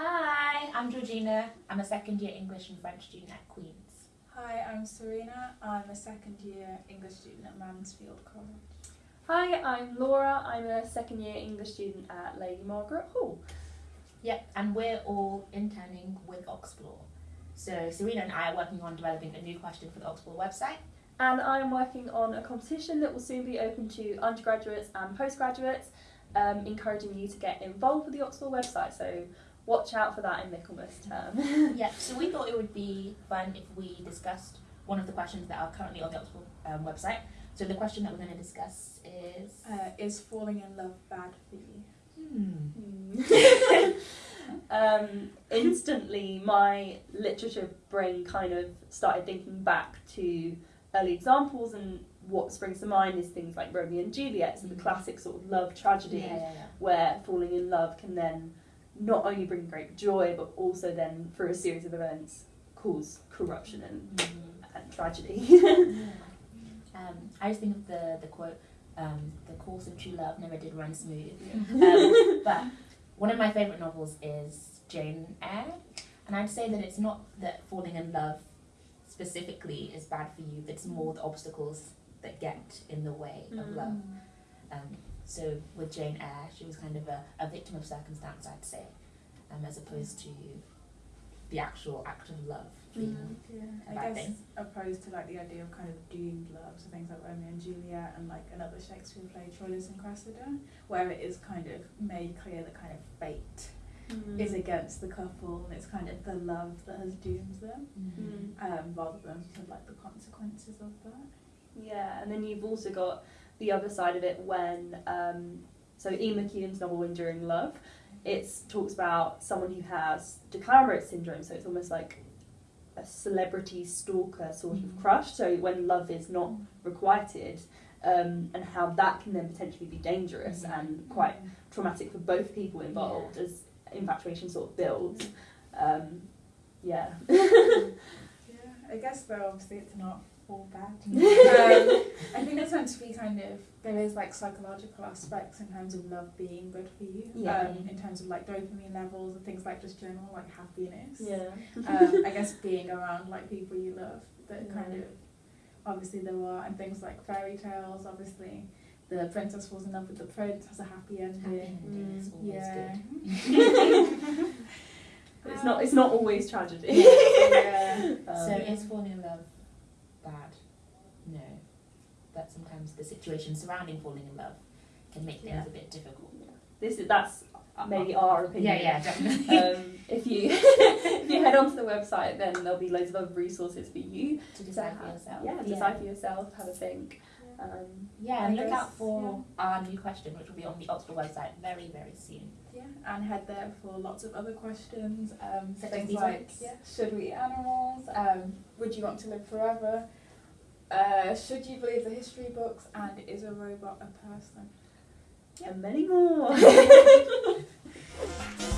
Hi, I'm Georgina. I'm a second year English and French student at Queen's. Hi, I'm Serena. I'm a second year English student at Mansfield College. Hi, I'm Laura. I'm a second year English student at Lady Margaret Hall. Yep, and we're all interning with Oxplore. So Serena and I are working on developing a new question for the Oxplore website. And I'm working on a competition that will soon be open to undergraduates and postgraduates, um, encouraging you to get involved with the Oxplore website. So watch out for that in Michaelmas term. yeah, so we thought it would be fun if we discussed one of the questions that are currently on the Oxplore um, website. So the question that we're going to discuss is Uh, is falling in love bad for you? hmm. um, instantly, my literature brain kind of started thinking back to early examples, and what springs to mind is things like Romeo and Juliet, so the Mm. classic sort of love tragedy. yeah, yeah, yeah. where falling in love can then not only bring great joy but also then through a series of events cause corruption and, Mhm. and tragedy. Yeah. Um, I just think of the the quote, um, "The course of true love never did run smooth." Um, but one of my favorite novels is Jane Eyre, and I'd say that it's not that falling in love specifically is bad for you; but it's more the obstacles that get in the way of Mm. love. Um, so with Jane Eyre, she was kind of a, a victim of circumstance, I'd say, um, as opposed to the actual act of love being Yeah, a I bad guess thing. opposed to like the idea of kind of doomed love, so things like Romeo and Juliet and like another Shakespeare play, Troilus and Cressida, where it is kind of made clear that kind of fate Mm. is against the couple and it's kind of the love that has doomed them, Mm. um, rather than sort of like the consequences of that. Yeah, and then you've also got the other side of it when um, so Ian McEwan's novel Enduring Love, it talks about someone who has de Clérambault syndrome, so it's almost like a celebrity stalker sort of crush. So when love is not requited, um, and how that can then potentially be dangerous Mhm. and quite traumatic for both people involved as infatuation sort of builds. Um, yeah. Yeah, I guess though obviously it's not all bad. um, I think it's meant to be kind of there is like psychological aspects in terms of love being good for you. Yeah. Um, in terms of like dopamine levels and things like just general like happiness. yeah. Um, I guess being around like people you love that Yeah. kind of obviously there are and things like fairy tales. Obviously, the princess falls in love with the prince has a happy ending. Happy ending is always yeah. good. It's not. It's not always tragedy. yeah. Um, so is falling in love bad? No. But sometimes the situation surrounding falling in love can make things Yeah. a bit difficult. this is that's maybe our opinion. Yeah, yeah, definitely. Um, if you if you head onto the website, then there'll be loads of other resources for you to decide for yourself. Yeah, decide for yourself. Have a think. Um, Yeah, and look out for our new question, which will be on the Oxplore website very, very soon. Yeah, and head there for lots of other questions. Um, things like, yeah, should we eat animals? Um, would you want to live forever? Uh, should you believe the history books? And is a robot a person? and many more.